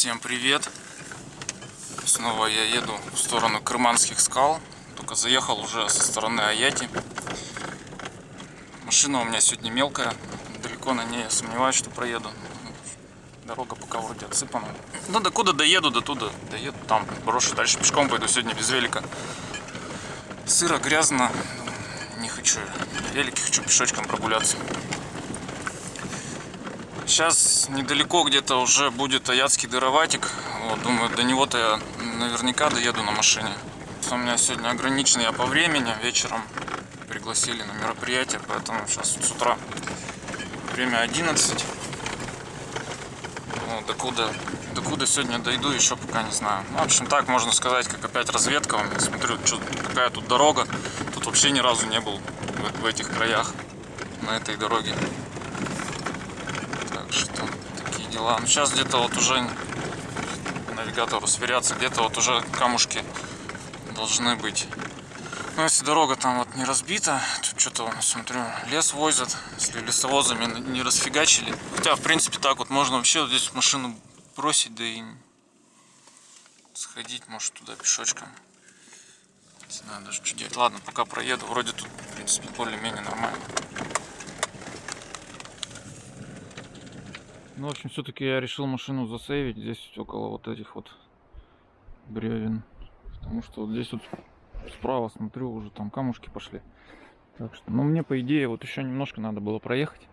Всем привет! Снова я еду в сторону Крыманских скал. Только заехал уже со стороны Аяти. Машина у меня сегодня мелкая. Далеко на ней я сомневаюсь, что проеду. Дорога пока вроде отсыпана. Ну, до куда доеду, до туда доеду. Там брошу, дальше пешком пойду сегодня без велика. Сыро, грязно. Не хочу велики, хочу пешочком прогуляться. Сейчас недалеко где-то уже будет Аятский дыроватик. Вот, думаю, до него-то я наверняка доеду на машине. У меня сегодня ограничено я по времени. Вечером пригласили на мероприятие, поэтому сейчас с утра время 11. Ну, докуда, докуда сегодня дойду, еще пока не знаю. Ну, в общем, так можно сказать, как опять разведка. Смотрю, что, какая тут дорога. Тут вообще ни разу не был в, в этих краях, на этой дороге что такие дела. Ну, сейчас где-то вот уже навигатору сверяться, где-то вот уже камушки должны быть. Ну, если дорога там вот не разбита, тут что-то, смотрю, лес возят, если лесовозами не расфигачили. Хотя, в принципе, так вот можно вообще вот здесь машину бросить, да и сходить, может, туда пешочком. Не знаю даже, что делать. Ладно, пока проеду, вроде тут, в принципе, более-менее нормально. Ну, в общем, все-таки я решил машину засейвить здесь около вот этих вот бревен. Потому что вот здесь вот справа смотрю, уже там камушки пошли. Так что, ну, мне, по идее, вот еще немножко надо было проехать.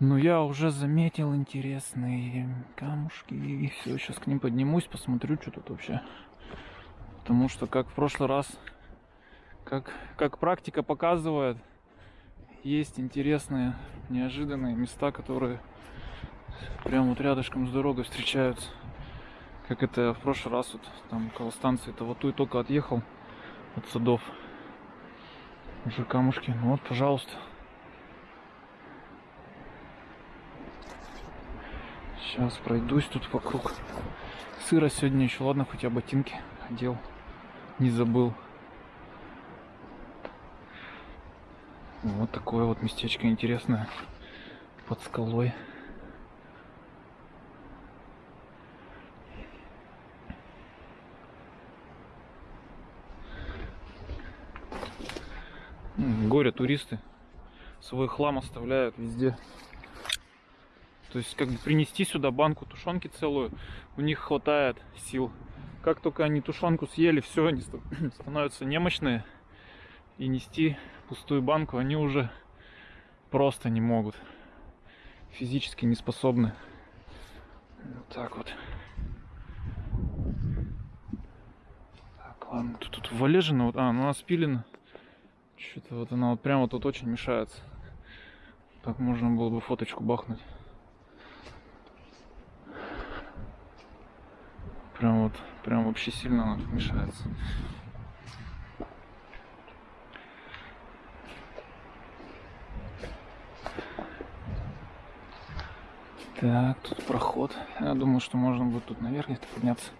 Но я уже заметил интересные камушки. И все, сейчас к ним поднимусь, посмотрю, что тут вообще. Потому что, как в прошлый раз, как, как практика показывает, есть интересные, неожиданные места, которые прям вот рядышком с дорогой встречаются. Как это в прошлый раз вот там около станции то вот тут только отъехал от садов. Уже камушки. Ну вот, пожалуйста. Сейчас пройдусь тут вокруг. Сыро сегодня еще, ладно, хотя ботинки одел. Не забыл. Вот такое вот местечко интересное под скалой. Горе туристы свой хлам оставляют везде. То есть как бы принести сюда банку тушенки целую, у них хватает сил. Как только они тушенку съели, все, они становятся немощные. И нести пустую банку они уже просто не могут. Физически не способны. Вот так вот. Так, ладно, тут, тут валежина, вот, а, ну она спилена. Что-то вот она вот прямо тут очень мешается. Так можно было бы фоточку бахнуть. Прям вот, прям вообще сильно она тут мешается. Так, тут проход. Я думаю, что можно будет тут наверх подняться.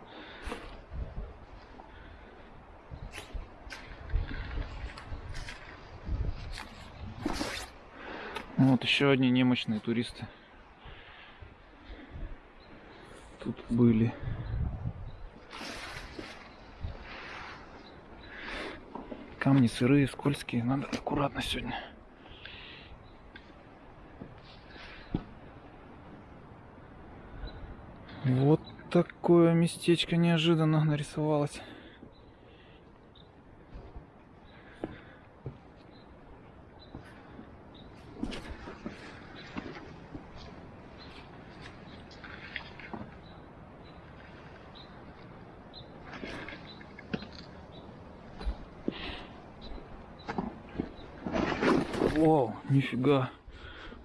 Вот еще одни немощные туристы. Тут были. Камни сырые, скользкие. Надо аккуратно сегодня. Вот такое местечко неожиданно нарисовалось. Нифига.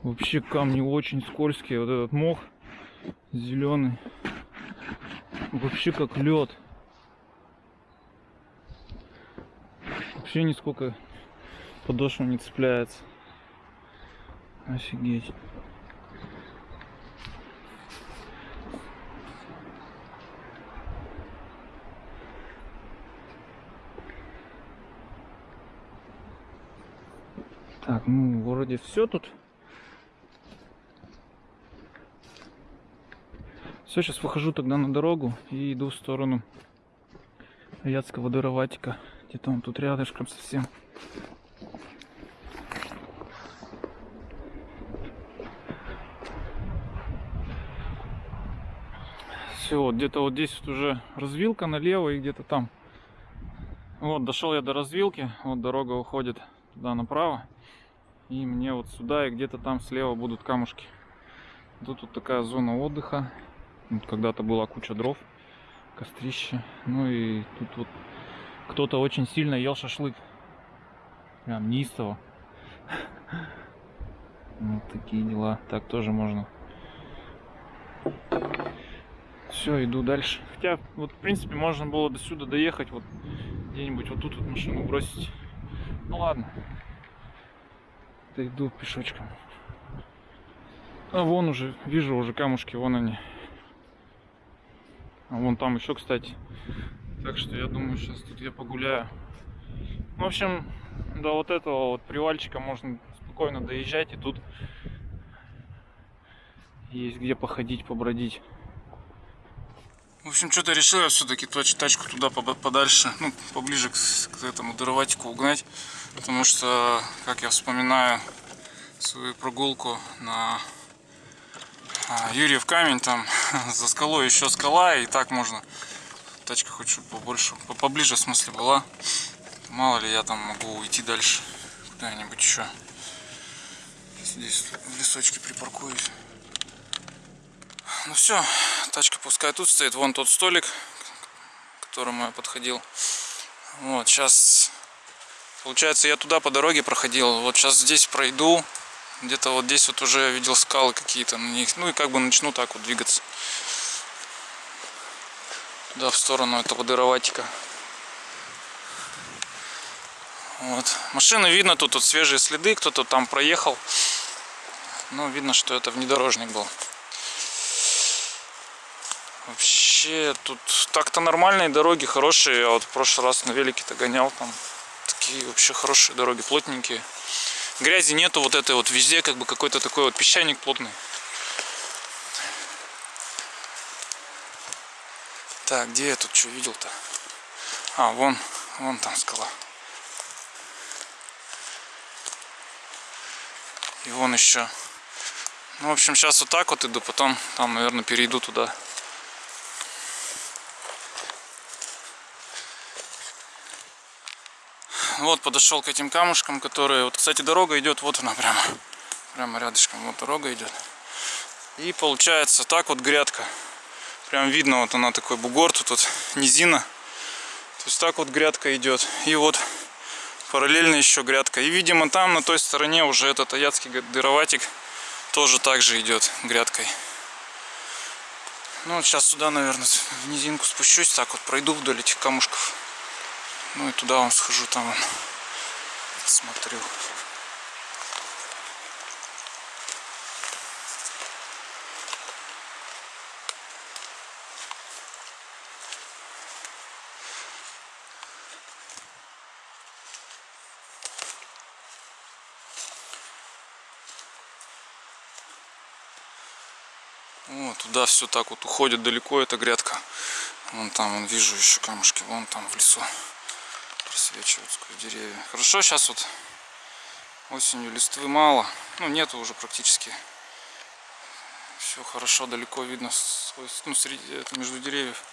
Вообще камни очень скользкие. Вот этот мох зеленый. Вообще как лед. Вообще нисколько подошва не цепляется. Офигеть. Ну, вроде все тут. Все, сейчас выхожу тогда на дорогу и иду в сторону Яцкого Дыроватика. Где-то он тут рядышком совсем. Все, вот где-то вот здесь вот уже развилка налево и где-то там. Вот, дошел я до развилки, вот дорога уходит туда направо. И мне вот сюда и где-то там слева будут камушки. Тут вот такая зона отдыха. Вот когда-то была куча дров, кострище. Ну и тут вот кто-то очень сильно ел шашлык. Прям неистово. Вот такие дела. Так тоже можно. Все, иду дальше. Хотя, вот, в принципе, можно было до сюда доехать, вот где-нибудь вот тут вот машину бросить. Ну ладно. Да иду пешочком. А вон уже, вижу уже камушки, вон они. А вон там еще, кстати. Так что я думаю, сейчас тут я погуляю. В общем, до вот этого вот привальчика можно спокойно доезжать. И тут есть где походить, побродить. В общем, что-то решил я все-таки тачку туда подальше, ну, поближе к, к этому дыроватику угнать. Потому что, как я вспоминаю свою прогулку на а, Юрьев камень, там за скалой еще скала, и так можно. Тачка хоть чтобы побольше, поближе в смысле была. Мало ли я там могу уйти дальше куда-нибудь еще. Здесь в лесочке припаркуюсь. Ну все, тачка пускай тут стоит. Вон тот столик, к которому я подходил. Вот, сейчас, получается, я туда по дороге проходил. Вот сейчас здесь пройду. Где-то вот здесь вот уже видел скалы какие-то на них. Ну и как бы начну так вот двигаться. Туда, в сторону этого дыроватика. Вот. Машины видно, тут вот свежие следы, кто-то там проехал. Ну, видно, что это внедорожник был. Вообще, тут так-то нормальные дороги, хорошие. Я вот в прошлый раз на велике-то гонял, там такие вообще хорошие дороги, плотненькие. Грязи нету вот этой вот везде, как бы какой-то такой вот песчаник плотный. Так, где я тут что видел-то? А, вон, вон там скала. И вон еще. Ну, в общем, сейчас вот так вот иду, потом там, наверное, перейду туда. Вот подошел к этим камушкам, которые... Вот, кстати, дорога идет, вот она прямо. Прямо рядышком, вот дорога идет. И получается так вот грядка. Прям видно, вот она такой бугор, тут вот низина. То есть так вот грядка идет. И вот параллельно еще грядка. И видимо там на той стороне уже этот аятский дыроватик тоже так же идет грядкой. Ну вот сейчас сюда, наверное, в низинку спущусь, так вот пройду вдоль этих камушков. Ну и туда вам схожу, там вон, посмотрю. Вот, туда все так вот уходит далеко эта грядка. Вон там, вон вижу еще камушки, вон там в лесу просвечивают сквозь деревья. Хорошо, сейчас вот осенью листвы мало, ну нету уже практически. Все хорошо, далеко видно ну, среди, между деревьев.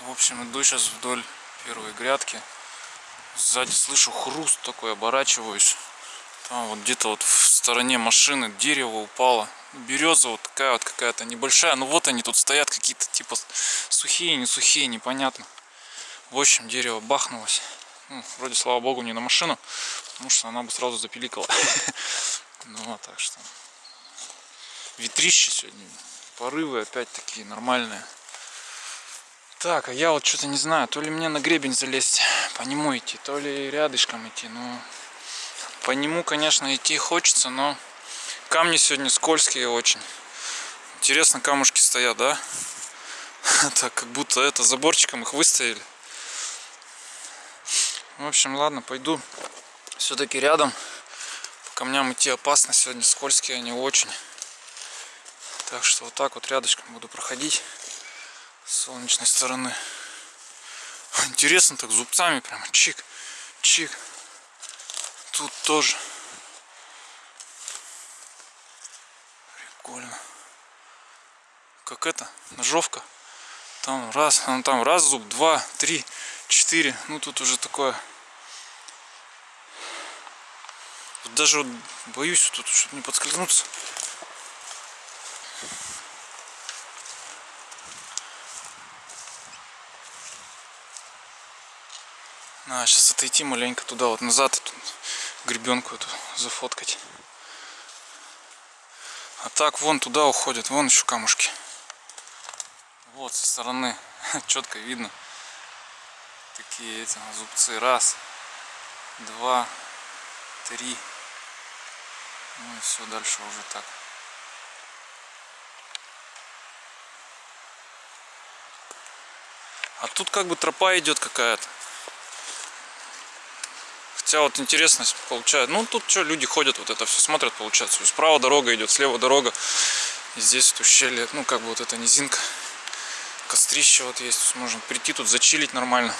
В общем, иду сейчас вдоль первой грядки. Сзади слышу хруст такой, оборачиваюсь. Там вот где-то вот в стороне машины дерево упало. Береза вот такая вот какая-то небольшая. Ну вот они тут стоят какие-то типа сухие, не сухие, непонятно. В общем, дерево бахнулось. Ну, вроде, слава богу, не на машину, потому что она бы сразу запиликала. Ну вот, так что. Ветрище сегодня. Порывы опять такие нормальные. Так, а я вот что-то не знаю, то ли мне на гребень залезть, по нему идти, то ли рядышком идти, ну... По нему, конечно, идти хочется, но камни сегодня скользкие очень. Интересно, камушки стоят, да? Так, как будто это заборчиком их выставили. В общем, ладно, пойду все-таки рядом. камням идти опасно. Сегодня скользкие они очень. Так что вот так вот рядышком буду проходить с солнечной стороны. Интересно так зубцами прямо чик, чик. Тут тоже. Прикольно. Как это? Ножовка. Там раз, ну, там раз зуб, два, три, четыре. Ну тут уже такое. Даже вот боюсь тут, чтобы не подскользнуться. А, сейчас отойти маленько туда, вот назад, эту гребенку эту зафоткать. А так вон туда уходят, вон еще камушки. Вот со стороны четко видно такие эти зубцы. Раз, два, три. Ну и все, дальше уже так. А тут как бы тропа идет какая-то. Хотя вот интересно получается. Ну тут что, люди ходят, вот это все смотрят, получается. Справа дорога идет, слева дорога. И здесь вот ущелье, ну как бы вот эта низинка. Кострище вот есть. Можно прийти тут зачилить нормально.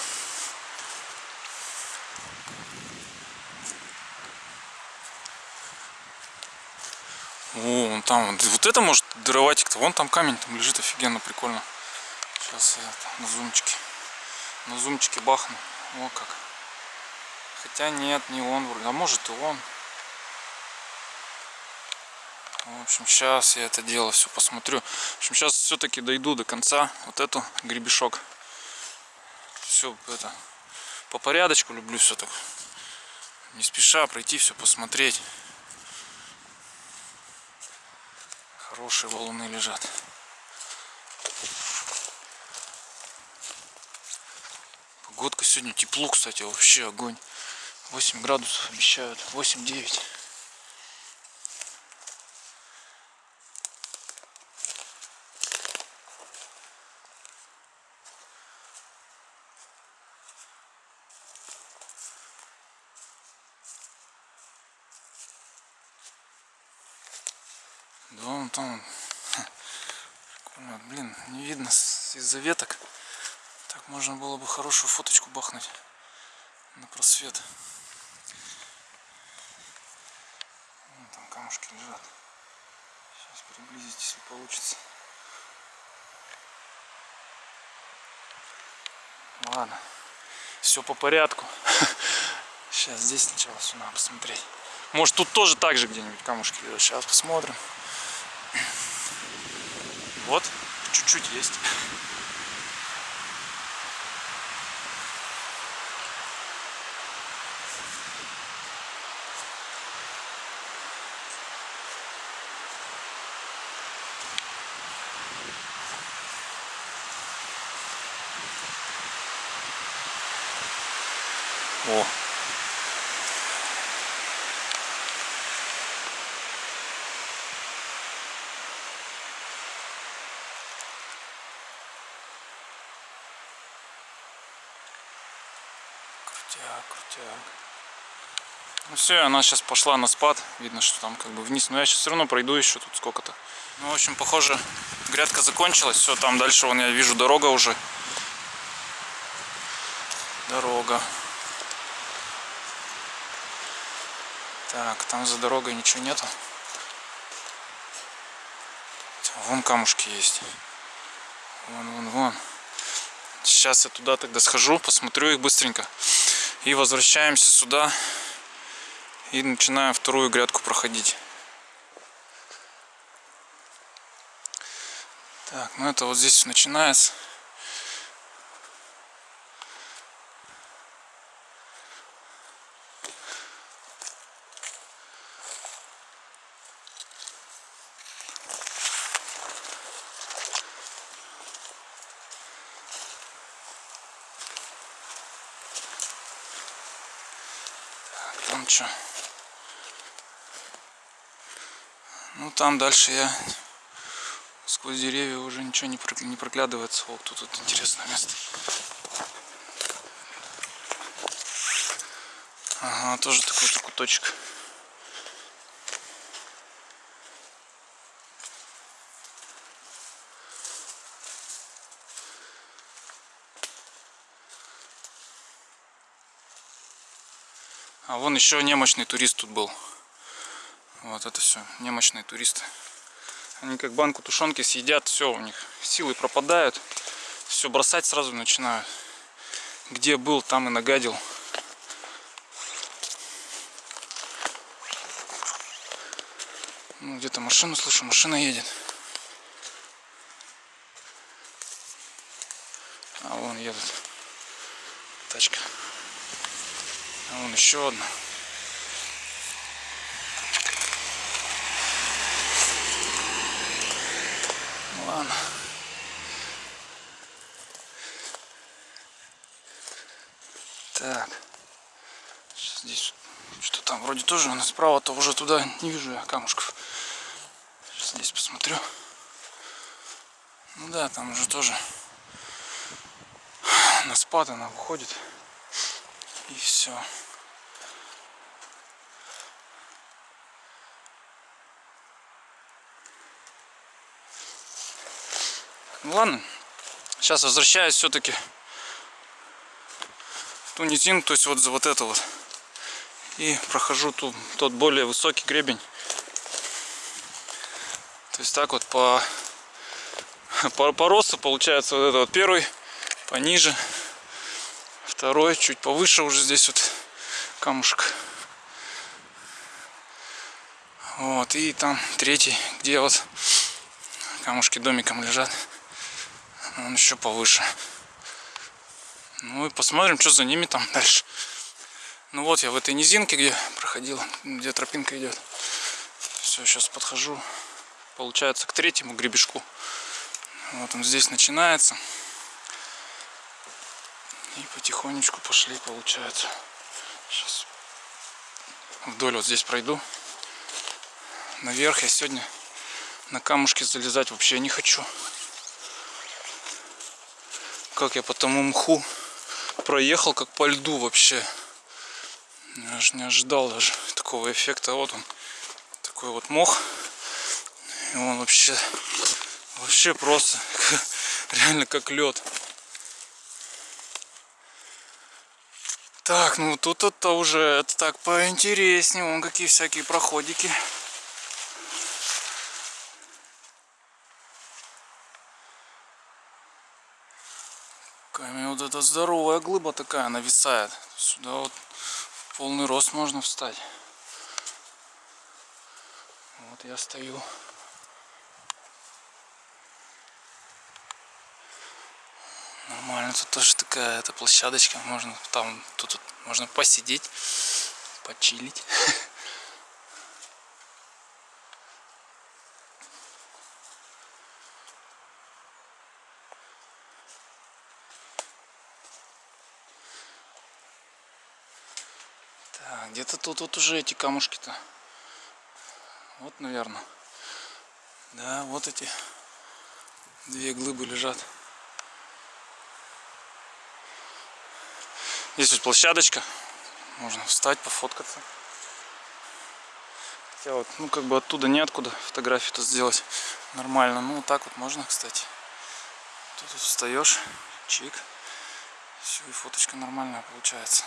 О, вон там, вот это может дыроватик-то. Вон там камень там лежит офигенно, прикольно. Сейчас я на зумчике. На зумчике бахну. О как. Хотя нет, не он вроде. А может и он. В общем, сейчас я это дело все посмотрю. В общем, сейчас все-таки дойду до конца. Вот эту гребешок. Все это по порядочку люблю все так. Не спеша пройти, все посмотреть. Хорошие валуны лежат. Погодка сегодня тепло, кстати, вообще огонь. 8 градусов обещают. 8-9. Да, вон там. Блин, не видно из-за веток. Так можно было бы хорошую фоточку бахнуть на просвет. Вон там камушки лежат. Сейчас приблизить, если получится. Ладно, все по порядку. Сейчас здесь сначала все надо посмотреть. Может тут тоже так же где-нибудь камушки лежат. Сейчас посмотрим. Вот, чуть-чуть есть. О. Крутяк, крутяк. Ну все, она сейчас пошла на спад. Видно, что там как бы вниз. Но я сейчас все равно пройду еще тут сколько-то. Ну, в общем, похоже, грядка закончилась. Все, там дальше вон я вижу дорога уже. Дорога. Так, там за дорогой ничего нету. Вон камушки есть. Вон, вон, вон. Сейчас я туда тогда схожу, посмотрю их быстренько. И возвращаемся сюда. И начинаем вторую грядку проходить. Так, ну это вот здесь начинается. там дальше я сквозь деревья уже ничего не, прокля... не проглядывается. О, тут, вот интересное место. Ага, тоже такой -то куточек. А вон еще немощный турист тут был. Вот это все, немощные туристы. Они как банку тушенки съедят, все, у них силы пропадают. Все бросать сразу начинают. Где был, там и нагадил. Ну, где-то машину слышу, машина едет. А вон едут. Тачка. А вон еще одна. Ну ладно. Так. Сейчас здесь что там вроде тоже нас справа-то уже туда не вижу я камушков. Сейчас здесь посмотрю. Ну да, там уже тоже на спад она выходит. И все. Ну ладно. Сейчас возвращаюсь все-таки ту то есть вот за вот это вот. И прохожу ту, тот более высокий гребень. То есть так вот по, по, по росту получается вот это вот первый, пониже, второй, чуть повыше уже здесь вот камушек. Вот, и там третий, где вот камушки домиком лежат. Он еще повыше. Ну и посмотрим, что за ними там дальше. Ну вот я в этой низинке, где проходил, где тропинка идет. Все, сейчас подхожу. Получается к третьему гребешку. Вот он здесь начинается. И потихонечку пошли, получается. Сейчас вдоль вот здесь пройду. Наверх я сегодня на камушки залезать вообще не хочу. Как я по тому мху проехал, как по льду вообще. Я же не ожидал даже такого эффекта. Вот он, такой вот мох. И он вообще, вообще просто, реально как лед. Так, ну тут это уже это так поинтереснее. Вон какие всякие проходики. Эта здоровая глыба такая нависает. Сюда вот полный рост можно встать. Вот я стою. Нормально, тут тоже такая эта площадочка. Можно там, тут, тут можно посидеть, почилить. где-то тут вот уже эти камушки-то. Вот, наверное. Да, вот эти две глыбы лежат. Здесь вот площадочка. Можно встать, пофоткаться. Хотя вот, ну как бы оттуда неоткуда фотографию-то сделать нормально. Ну вот так вот можно, кстати. Тут вот встаешь, чик. Все, и фоточка нормальная получается.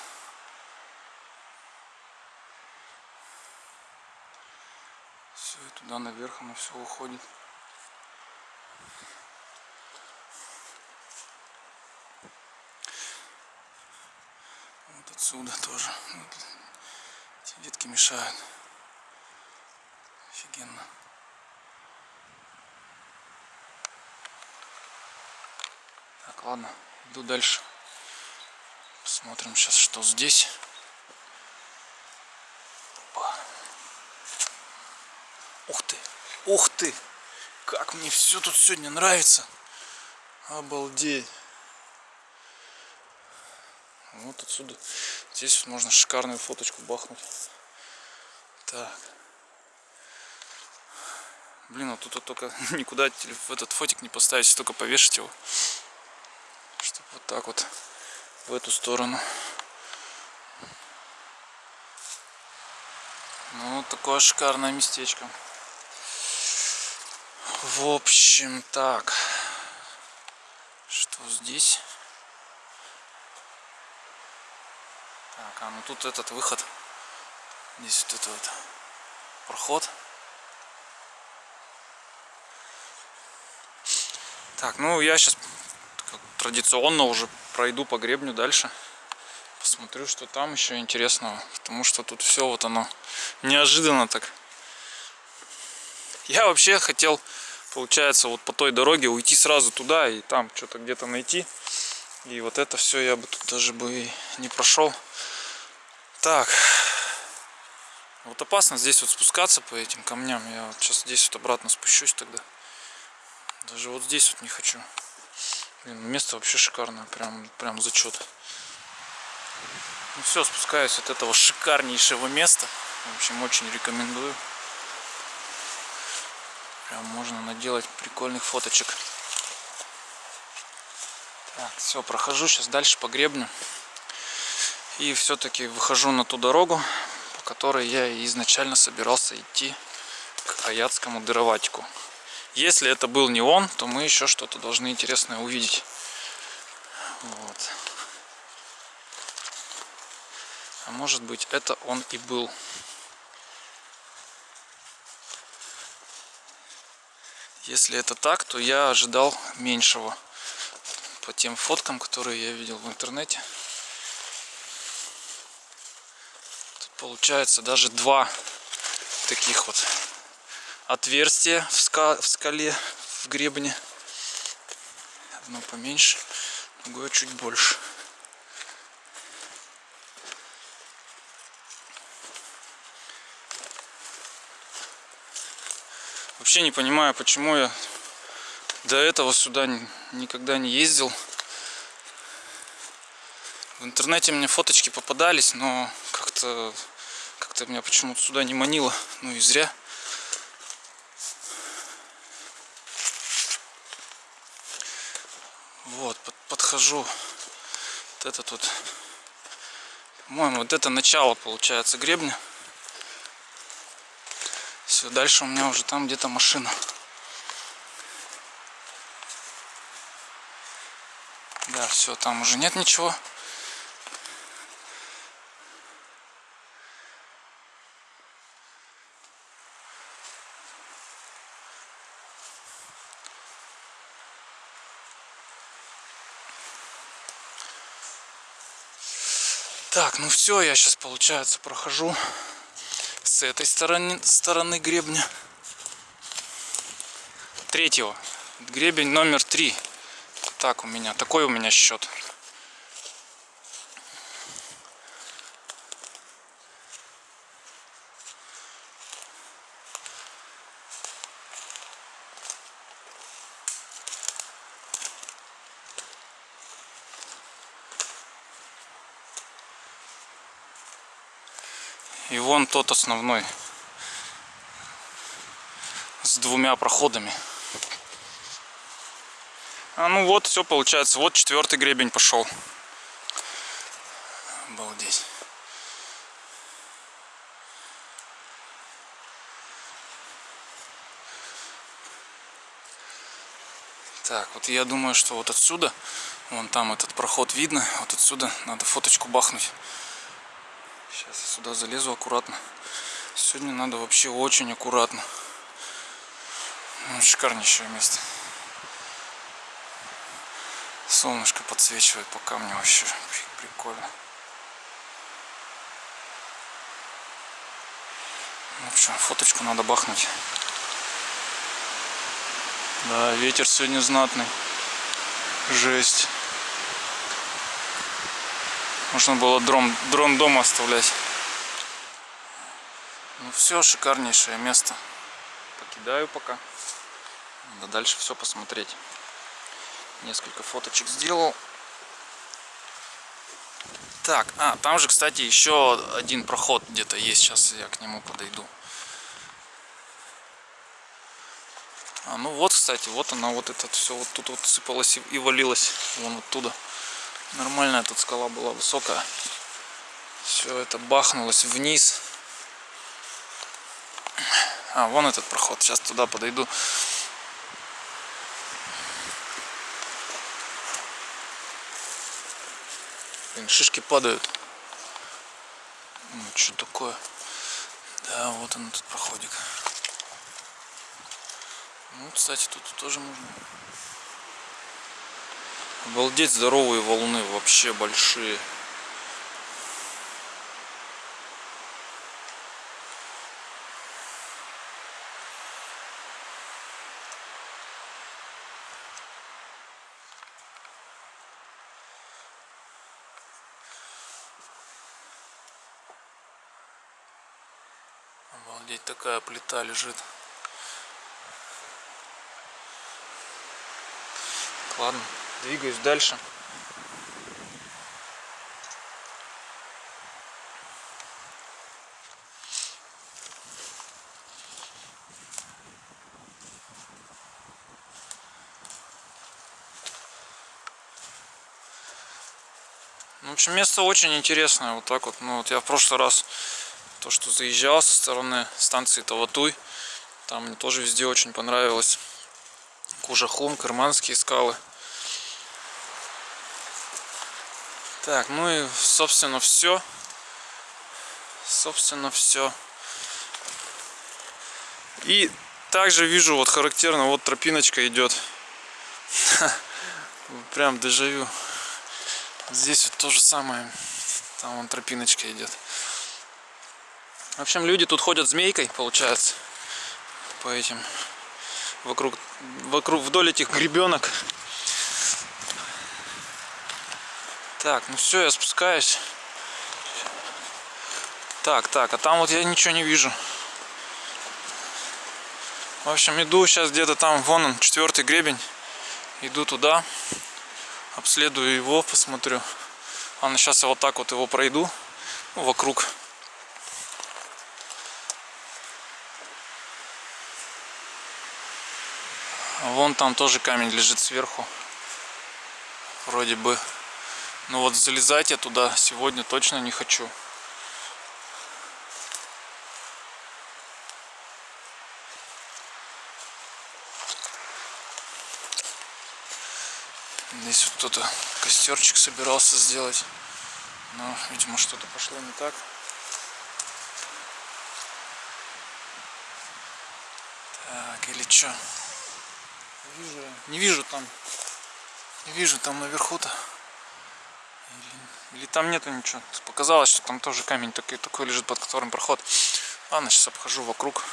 Туда наверх оно все уходит. Вот отсюда тоже. Вот эти ветки мешают. Офигенно. Так, ладно, иду дальше. Посмотрим сейчас, что здесь. Ух ты, ух ты, как мне все тут сегодня нравится. Обалдеть. Вот отсюда. Здесь можно шикарную фоточку бахнуть. Так. Блин, а тут вот только никуда в этот фотик не поставить, только повешать его. Чтобы вот так вот в эту сторону. Ну, такое шикарное местечко. В общем, так. Что здесь? Так, а ну тут этот выход Здесь вот это вот проход. Так, ну я сейчас традиционно уже пройду по гребню дальше. Посмотрю, что там еще интересного. Потому что тут все вот оно неожиданно так. Я вообще хотел, получается, вот по той дороге уйти сразу туда и там что-то где-то найти. И вот это все я бы тут даже бы не прошел. Так. Вот опасно здесь вот спускаться по этим камням. Я вот сейчас здесь вот обратно спущусь тогда. Даже вот здесь вот не хочу. Блин, место вообще шикарное. Прям, прям зачет. Ну все, спускаюсь от этого шикарнейшего места. В общем, очень рекомендую. Прям можно наделать прикольных фоточек. Так, все, прохожу сейчас дальше по гребню. И все-таки выхожу на ту дорогу, по которой я изначально собирался идти к Аятскому дыроватику. Если это был не он, то мы еще что-то должны интересное увидеть. Вот. А может быть это он и был. Если это так, то я ожидал меньшего по тем фоткам, которые я видел в интернете. Тут получается даже два таких вот отверстия в, ска в скале, в гребне. Одно поменьше, другое чуть больше. Вообще не понимаю, почему я до этого сюда никогда не ездил. В интернете мне фоточки попадались, но как-то как-то меня почему-то сюда не манило. Ну и зря. Вот, под, подхожу. Вот это тут, по-моему, вот это начало получается гребня. Все, дальше у меня уже там где-то машина. Да, все, там уже нет ничего. Так, ну все, я сейчас, получается, прохожу с этой стороны, стороны гребня. Третьего. Гребень номер три. Так у меня, такой у меня счет. И вон тот основной с двумя проходами. А ну вот, все получается. Вот четвертый гребень пошел. Обалдеть. Так, вот я думаю, что вот отсюда, вон там этот проход видно, вот отсюда надо фоточку бахнуть. Сейчас я сюда залезу аккуратно. Сегодня надо вообще очень аккуратно. Ну, шикарнейшее место. Солнышко подсвечивает по камню вообще прикольно. В общем, фоточку надо бахнуть. Да, ветер сегодня знатный. Жесть. Можно было дрон, дрон дома оставлять. Ну все, шикарнейшее место. Покидаю пока. Надо дальше все посмотреть. Несколько фоточек сделал. Так, а, там же, кстати, еще один проход где-то есть. Сейчас я к нему подойду. А, ну вот, кстати, вот она, вот это все вот тут вот сыпалась и валилась вон оттуда. Нормальная тут скала была высокая. Все это бахнулось вниз. А, вон этот проход. Сейчас туда подойду. Блин, шишки падают. Ну, что такое? Да, вот он этот проходик. Ну, кстати, тут тоже можно. Обалдеть, здоровые волны, вообще большие. Обалдеть, такая плита лежит. Ладно, двигаюсь дальше. Ну, в общем, место очень интересное. Вот так вот. Ну, вот я в прошлый раз то, что заезжал со стороны станции Таватуй. Там мне тоже везде очень понравилось. Кужахум, Кырманские скалы. Так, ну и собственно все. Собственно все. И также вижу, вот характерно, вот тропиночка идет. Прям дежавю. Здесь вот то же самое. Там вон тропиночка идет. В общем, люди тут ходят змейкой, получается, по этим, вокруг, вокруг, вдоль этих гребенок. Так, ну все, я спускаюсь. Так, так, а там вот я ничего не вижу. В общем, иду сейчас где-то там, вон он, четвертый гребень. Иду туда, обследую его, посмотрю. Ладно, сейчас я вот так вот его пройду, вокруг. Вон там тоже камень лежит сверху. Вроде бы. Но вот залезать я туда сегодня точно не хочу. Здесь вот кто-то костерчик собирался сделать. Но, видимо, что-то пошло не так. Так, или что? Вижу, не вижу там. Не вижу там наверху-то. Или, там нету ничего. Показалось, что там тоже камень такой, такой лежит, под которым проход. Ладно, сейчас обхожу вокруг.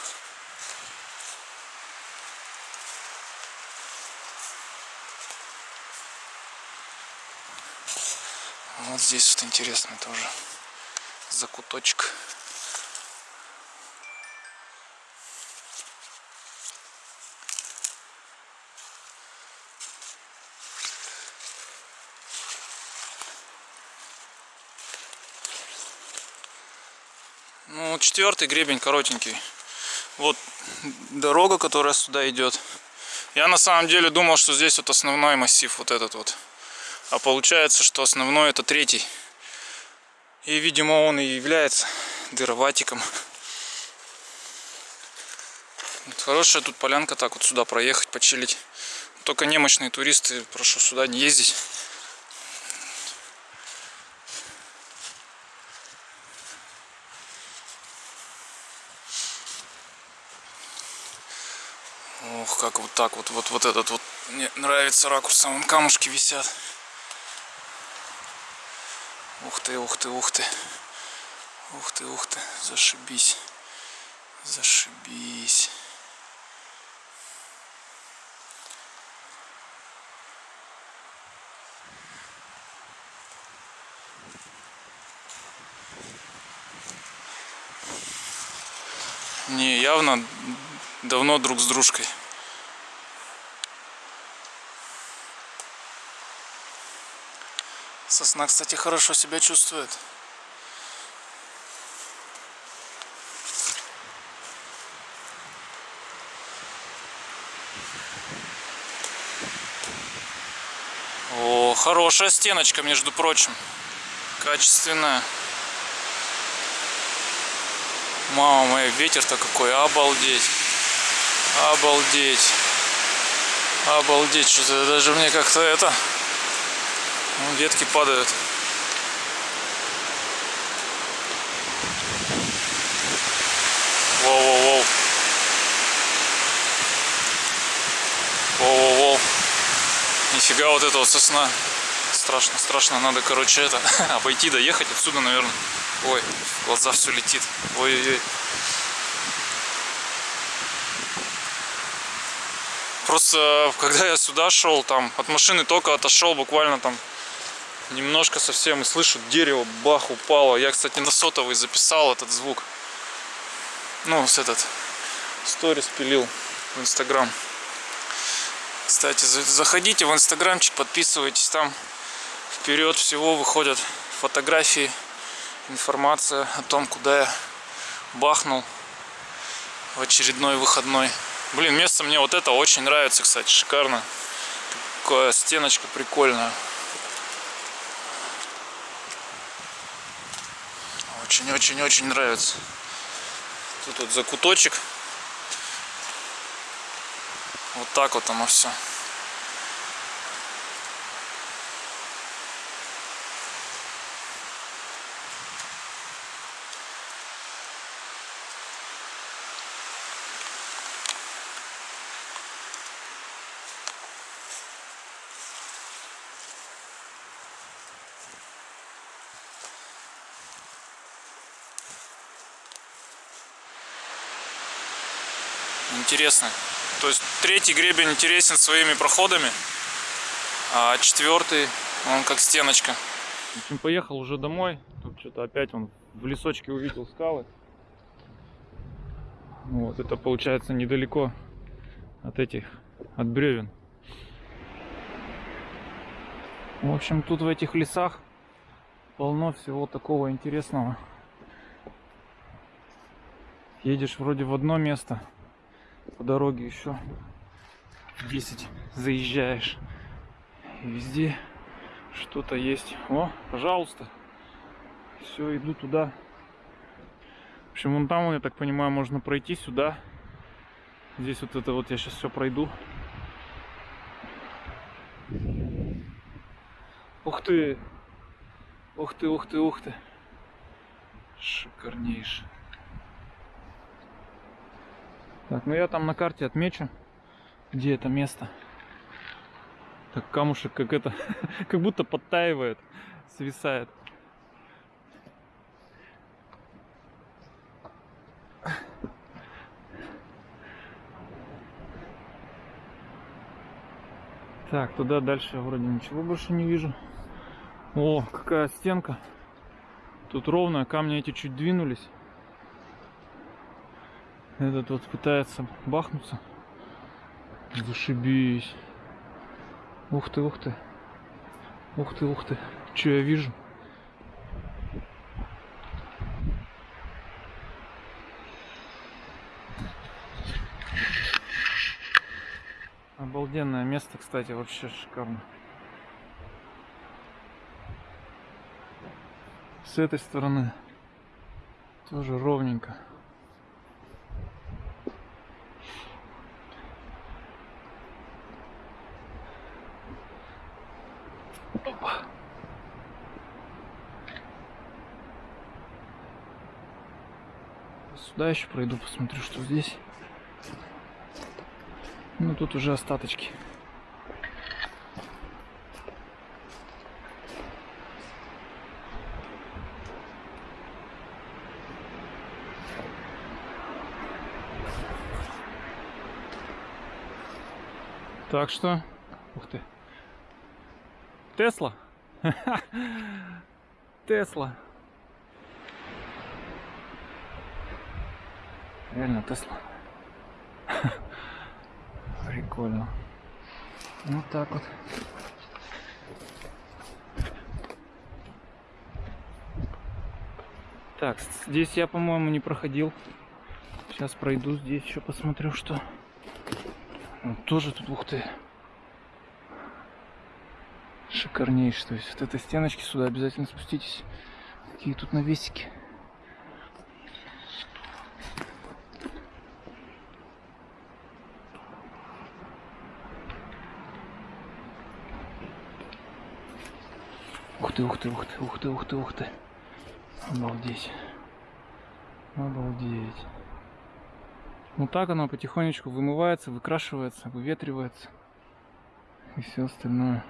Вот здесь вот интересно тоже закуточек. Ну, четвертый гребень коротенький. Вот дорога, которая сюда идет. Я на самом деле думал, что здесь вот основной массив, вот этот вот. А получается, что основной это третий. И, видимо, он и является дыроватиком. Вот хорошая тут полянка, так вот сюда проехать, почилить. Только немощные туристы, прошу сюда не ездить. Как вот так вот, вот, вот этот вот, мне нравится ракурс, там камушки висят. Ух ты, ух ты, ух ты. Ух ты, ух ты, зашибись. Зашибись. Не, явно давно друг с дружкой. Сосна, кстати, хорошо себя чувствует. О, хорошая стеночка, между прочим. Качественная. Мама моя, ветер-то какой, обалдеть. Обалдеть. Обалдеть, что-то даже мне как-то это... Вон ветки падают. Воу-воу-воу. Воу-воу-воу. Нифига вот это вот сосна. Страшно, страшно. Надо, короче, это, обойти, доехать отсюда, наверное. Ой, в глаза все летит. Ой-ой-ой. Просто, э, когда я сюда шел, там, от машины только отошел буквально там немножко совсем, и слышу, дерево, бах, упало. Я, кстати, на сотовый записал этот звук. Ну, с этот, сторис пилил в Инстаграм. Кстати, заходите в Инстаграмчик, подписывайтесь, там вперед всего выходят фотографии, информация о том, куда я бахнул в очередной выходной. Блин, место мне вот это очень нравится, кстати, шикарно. Такая стеночка прикольная. Очень-очень-очень нравится. Тут вот закуточек вот так вот оно все. Интересно. То есть третий гребень интересен своими проходами, а четвертый, он как стеночка. В общем, поехал уже домой. Тут что-то опять он в лесочке увидел скалы. Вот, это получается недалеко от этих, от бревен. В общем, тут в этих лесах полно всего такого интересного. Едешь вроде в одно место, по дороге еще 10 заезжаешь. И везде что-то есть. О, пожалуйста. Все, иду туда. В общем, вон там, я так понимаю, можно пройти сюда. Здесь вот это вот я сейчас все пройду. Ух ты! Ух ты, ух ты, ух ты! Шикарнейший. Так, ну я там на карте отмечу, где это место. Так камушек как это, как будто подтаивает, свисает. Так, туда дальше я вроде ничего больше не вижу. О, какая стенка. Тут ровно, камни эти чуть двинулись. Этот вот пытается бахнуться. Зашибись. Ух ты, ух ты. Ух ты, ух ты. Что я вижу? Обалденное место, кстати, вообще шикарно. С этой стороны тоже ровненько. Сюда еще пройду, посмотрю, что здесь. Ну, тут уже остаточки. Так что, ух ты, Тесла, Тесла. Реально Тесла. Прикольно. Вот так вот. Так, здесь я, по-моему, не проходил. Сейчас пройду здесь, еще посмотрю, что. Вот тоже тут, ух ты. Шикарнейший. То есть вот этой стеночки сюда обязательно спуститесь. Какие тут навесики. Ты, ух ты, ух ты, ух ты, ух ты, ух ты. Обалдеть. Обалдеть. Вот так оно потихонечку вымывается, выкрашивается, выветривается. и все остальное.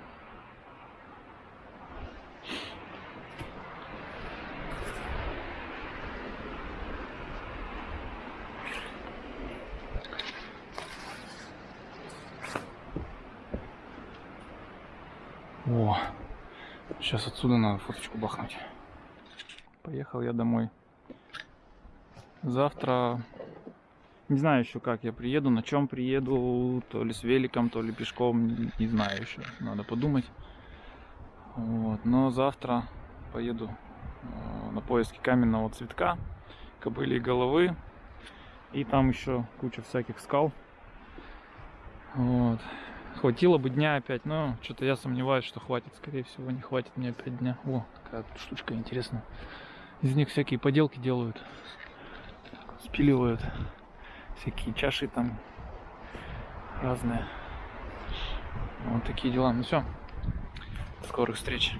О, сейчас отсюда надо фоточку бахнуть. Поехал я домой. Завтра не знаю еще как я приеду, на чем приеду, то ли с великом, то ли пешком, не, знаю еще, надо подумать. Вот. Но завтра поеду э, на поиски каменного цветка, кобыли головы, и там еще куча всяких скал. Вот. Хватило бы дня опять, но что-то я сомневаюсь, что хватит. Скорее всего, не хватит мне опять дня. О, такая тут штучка интересная. Из них всякие поделки делают. Спиливают. Всякие чаши там разные. Вот такие дела. Ну все. Скорых встреч.